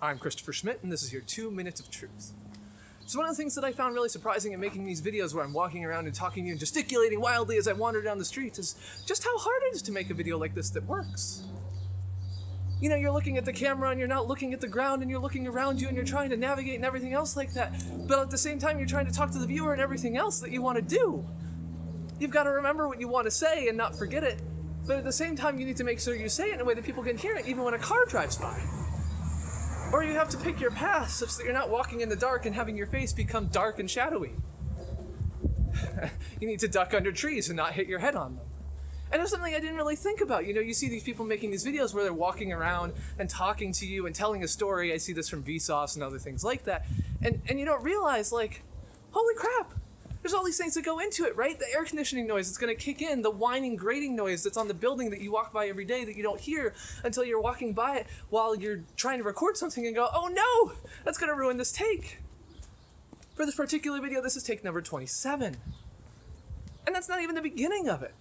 I'm Christopher Schmidt, and this is your two minutes of truth. So one of the things that I found really surprising in making these videos where I'm walking around and talking to you and gesticulating wildly as I wander down the streets is just how hard it is to make a video like this that works. You know, you're looking at the camera and you're not looking at the ground and you're looking around you and you're trying to navigate and everything else like that. But at the same time, you're trying to talk to the viewer and everything else that you want to do. You've got to remember what you want to say and not forget it. But at the same time, you need to make sure you say it in a way that people can hear it, even when a car drives by. Or you have to pick your path such that you're not walking in the dark and having your face become dark and shadowy. you need to duck under trees and not hit your head on them. And it's something I didn't really think about. You know, you see these people making these videos where they're walking around and talking to you and telling a story. I see this from Vsauce and other things like that. And and you don't realize like, holy crap, there's all these things that go into it, right? The air conditioning noise that's going to kick in, the whining, grating noise that's on the building that you walk by every day that you don't hear until you're walking by it while you're trying to record something and go, oh no, that's going to ruin this take. For this particular video, this is take number 27. And that's not even the beginning of it.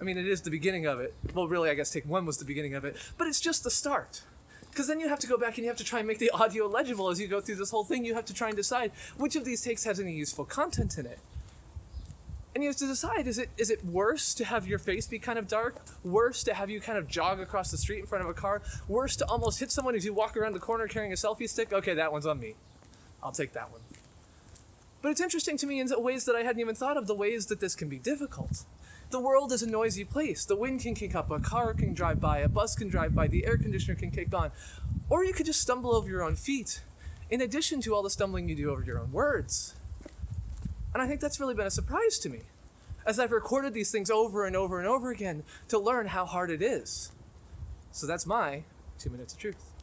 I mean, it is the beginning of it. Well, really, I guess take one was the beginning of it, but it's just the start. Because then you have to go back and you have to try and make the audio legible as you go through this whole thing. You have to try and decide which of these takes has any useful content in it and you have to decide is it is it worse to have your face be kind of dark? Worse to have you kind of jog across the street in front of a car? Worse to almost hit someone as you walk around the corner carrying a selfie stick? Okay that one's on me. I'll take that one. But it's interesting to me in ways that i hadn't even thought of the ways that this can be difficult. The world is a noisy place. The wind can kick up a car can drive by a bus can drive by the air conditioner can kick on. Or you could just stumble over your own feet in addition to all the stumbling you do over your own words and I think that's really been a surprise to me as I've recorded these things over and over and over again to learn how hard it is. So that's my two minutes of truth.